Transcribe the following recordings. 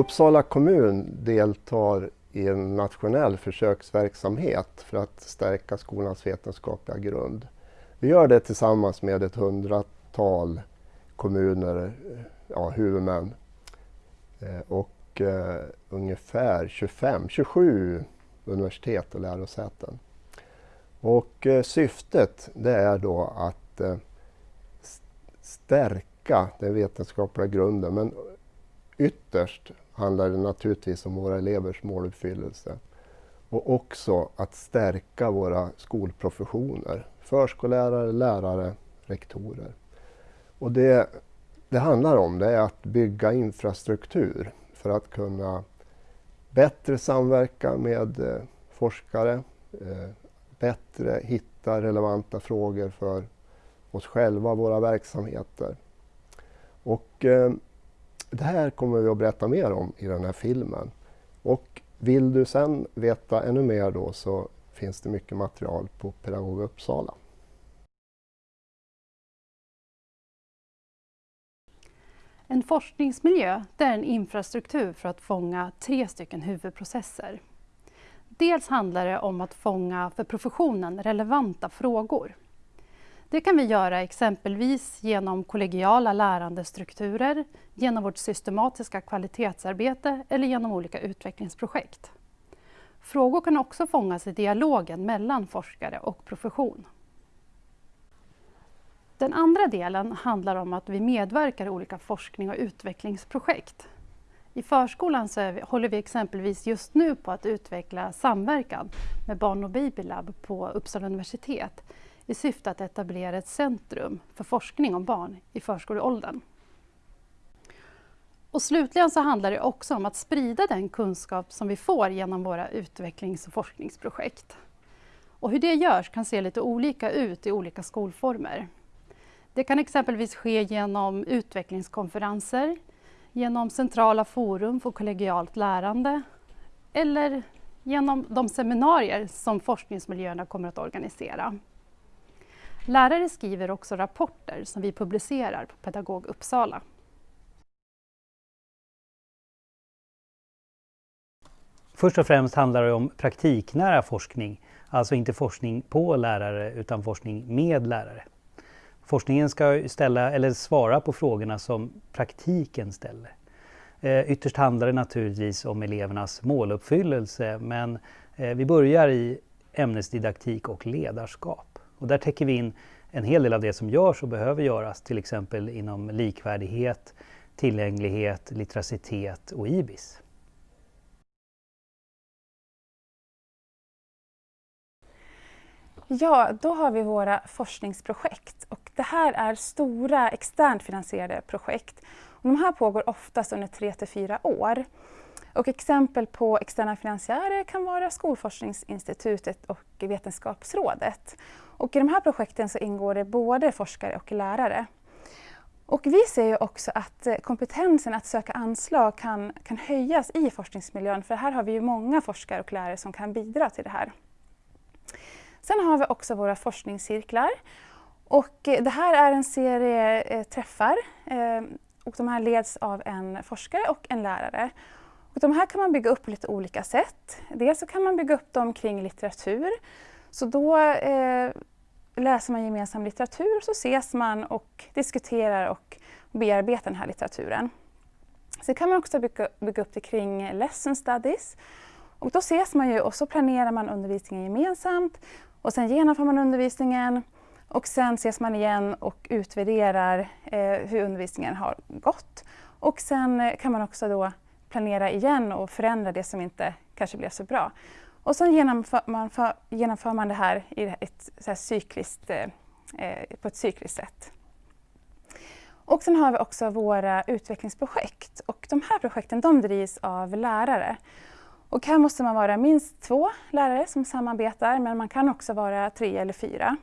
Uppsala kommun deltar i en nationell försöksverksamhet för att stärka skolans vetenskapliga grund. Vi gör det tillsammans med ett hundratal kommuner, ja, huvudmän eh, och eh, ungefär 25, 27 universitet och lärosäten. Och eh, syftet det är då att eh, stärka den vetenskapliga grunden men ytterst handlar det naturligtvis om våra elevers måluppfyllelse och också att stärka våra skolprofessioner, förskollärare, lärare, rektorer. Och det det handlar om det är att bygga infrastruktur för att kunna bättre samverka med eh, forskare, eh, bättre hitta relevanta frågor för oss själva och våra verksamheter. Och eh, det här kommer vi att berätta mer om i den här filmen. Och vill du sen veta ännu mer då så finns det mycket material på Pedagog Uppsala. En forskningsmiljö det är en infrastruktur för att fånga tre stycken huvudprocesser. Dels handlar det om att fånga för professionen relevanta frågor. Det kan vi göra exempelvis genom kollegiala lärandestrukturer, genom vårt systematiska kvalitetsarbete eller genom olika utvecklingsprojekt. Frågor kan också fångas i dialogen mellan forskare och profession. Den andra delen handlar om att vi medverkar i olika forskning och utvecklingsprojekt. I förskolan så vi, håller vi exempelvis just nu på att utveckla samverkan med Barn och Babylab på Uppsala universitet i syfte att etablera ett centrum för forskning om barn i förskoleåldern. Och slutligen så handlar det också om att sprida den kunskap som vi får genom våra utvecklings och forskningsprojekt. Och hur det görs kan se lite olika ut i olika skolformer. Det kan exempelvis ske genom utvecklingskonferenser, genom centrala forum för kollegialt lärande eller genom de seminarier som forskningsmiljöerna kommer att organisera. Lärare skriver också rapporter som vi publicerar på Pedagog Uppsala. Först och främst handlar det om praktiknära forskning, alltså inte forskning på lärare utan forskning med lärare. Forskningen ska ställa, eller svara på frågorna som praktiken ställer. Eh, ytterst handlar det naturligtvis om elevernas måluppfyllelse men eh, vi börjar i ämnesdidaktik och ledarskap. Och där täcker vi in en hel del av det som görs och behöver göras, till exempel inom likvärdighet, tillgänglighet, litteracitet och IBIS. Ja, då har vi våra forskningsprojekt och det här är stora externt finansierade projekt. Och de här pågår oftast under tre till fyra år. Och exempel på externa finansiärer kan vara Skolforskningsinstitutet och Vetenskapsrådet. Och I de här projekten så ingår det både forskare och lärare. Och vi ser ju också att eh, kompetensen att söka anslag kan, kan höjas i forskningsmiljön för här har vi ju många forskare och lärare som kan bidra till det här. Sen har vi också våra forskningscirklar. Och eh, det här är en serie eh, träffar eh, och de här leds av en forskare och en lärare. Och de här kan man bygga upp på lite olika sätt. Dels så kan man bygga upp dem kring litteratur. Så då eh, läser man gemensam litteratur och så ses man och diskuterar och bearbetar den här litteraturen. Sen kan man också bygga, bygga upp det kring lesson studies. Och då ses man ju och så planerar man undervisningen gemensamt och sen genomför man undervisningen och sen ses man igen och utvärderar eh, hur undervisningen har gått. Och sen eh, kan man också då planera igen och förändra det som inte kanske blev så bra. Och sen genomför man, för, genomför man det här, i ett, så här cykliskt, eh, eh, på ett cykliskt sätt. Och sen har vi också våra utvecklingsprojekt och de här projekten de drivs av lärare. Och här måste man vara minst två lärare som samarbetar men man kan också vara tre eller fyra.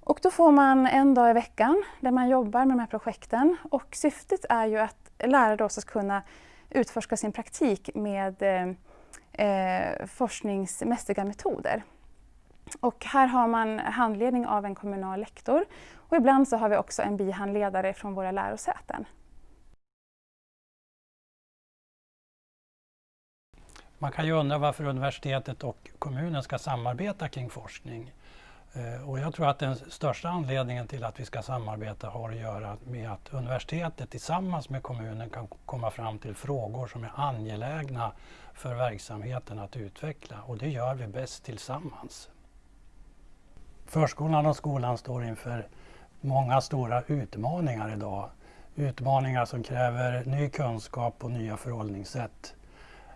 Och då får man en dag i veckan där man jobbar med de här projekten och syftet är ju att lärare då ska kunna utforska sin praktik med eh, eh, forskningsmässiga metoder. Och här har man handledning av en kommunal lektor och ibland så har vi också en bihandledare från våra lärosäten. Man kan ju undra varför universitetet och kommunen ska samarbeta kring forskning. Eh, och jag tror att den största anledningen till att vi ska samarbeta har att göra med att universitetet tillsammans med kommunen kan komma fram till frågor som är angelägna för verksamheten att utveckla och det gör vi bäst tillsammans. Förskolan och skolan står inför många stora utmaningar idag. Utmaningar som kräver ny kunskap och nya förhållningssätt.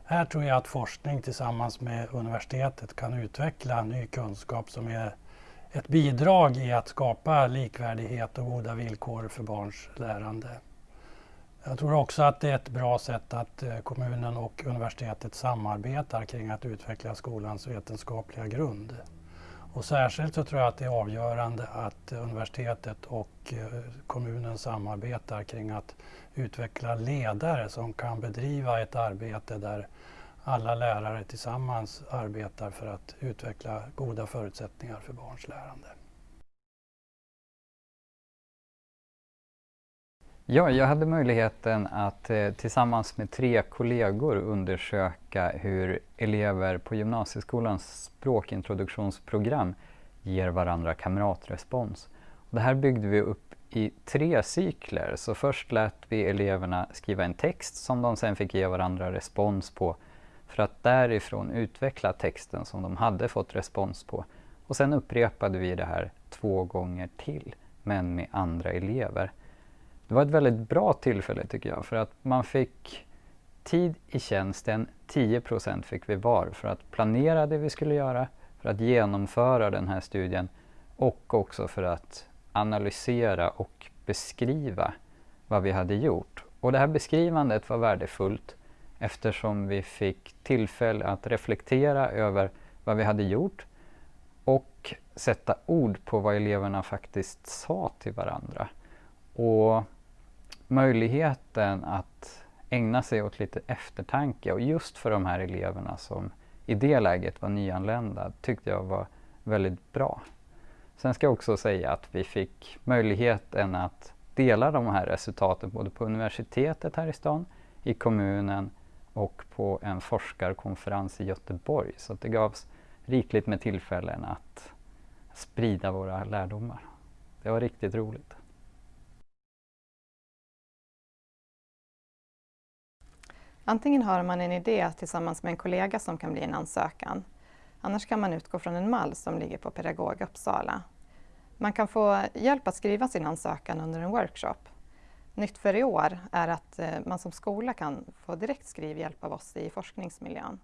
Här tror jag att forskning tillsammans med universitetet kan utveckla ny kunskap som är ett bidrag i att skapa likvärdighet och goda villkor för barns lärande. Jag tror också att det är ett bra sätt att eh, kommunen och universitetet samarbetar kring att utveckla skolans vetenskapliga grund. Och särskilt så tror jag att det är avgörande att universitetet och eh, kommunen samarbetar kring att utveckla ledare som kan bedriva ett arbete där alla lärare tillsammans arbetar för att utveckla goda förutsättningar för barns lärande. Ja, jag hade möjligheten att eh, tillsammans med tre kollegor undersöka hur elever på gymnasieskolans språkintroduktionsprogram ger varandra kamratrespons. Det här byggde vi upp i tre cykler. Så först lät vi eleverna skriva en text som de sen fick ge varandra respons på för att därifrån utveckla texten som de hade fått respons på. Och sen upprepade vi det här två gånger till, men med andra elever. Det var ett väldigt bra tillfälle tycker jag, för att man fick tid i tjänsten, 10% fick vi var, för att planera det vi skulle göra, för att genomföra den här studien och också för att analysera och beskriva vad vi hade gjort. Och det här beskrivandet var värdefullt eftersom vi fick tillfälle att reflektera över vad vi hade gjort och sätta ord på vad eleverna faktiskt sa till varandra. Och möjligheten att ägna sig åt lite eftertanke och just för de här eleverna som i det läget var nyanlända tyckte jag var väldigt bra. Sen ska jag också säga att vi fick möjligheten att dela de här resultaten både på universitetet här i stan, i kommunen och på en forskarkonferens i Göteborg. Så det gavs rikligt med tillfällen att sprida våra lärdomar. Det var riktigt roligt. Antingen har man en idé tillsammans med en kollega som kan bli en ansökan. Annars kan man utgå från en mall som ligger på Pedagog Uppsala. Man kan få hjälp att skriva sin ansökan under en workshop. Nytt för i år är att eh, man som skola kan få direkt skrivhjälp av oss i forskningsmiljön.